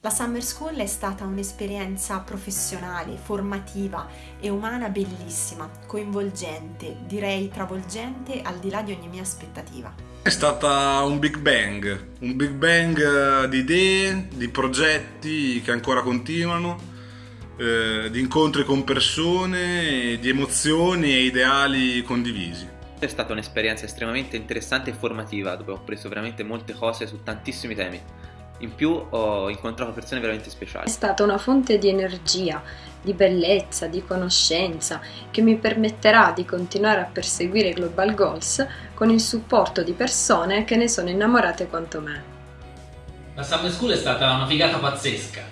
La Summer School è stata un'esperienza professionale, formativa e umana bellissima, coinvolgente, direi travolgente al di là di ogni mia aspettativa. È stata un big bang, un big bang eh, di idee, di progetti che ancora continuano, eh, di incontri con persone, di emozioni e ideali condivisi. È stata un'esperienza estremamente interessante e formativa dove ho preso veramente molte cose su tantissimi temi. In più ho incontrato persone veramente speciali. È stata una fonte di energia, di bellezza, di conoscenza che mi permetterà di continuare a perseguire i Global Goals con il supporto di persone che ne sono innamorate quanto me. La Summer School è stata una figata pazzesca.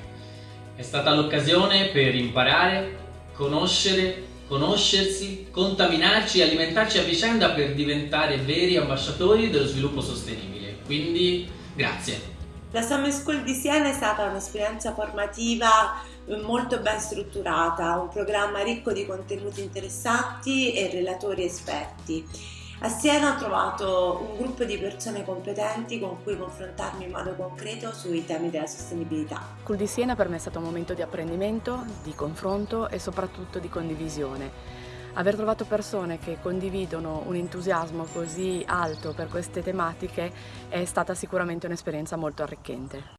È stata l'occasione per imparare, conoscere, conoscersi, contaminarci e alimentarci a vicenda per diventare veri ambasciatori dello sviluppo sostenibile. Quindi grazie. La Summer School di Siena è stata un'esperienza formativa eh, molto ben strutturata, un programma ricco di contenuti interessanti e relatori esperti. A Siena ho trovato un gruppo di persone competenti con cui confrontarmi in modo concreto sui temi della sostenibilità. School di Siena per me è stato un momento di apprendimento, di confronto e soprattutto di condivisione. Aver trovato persone che condividono un entusiasmo così alto per queste tematiche è stata sicuramente un'esperienza molto arricchente.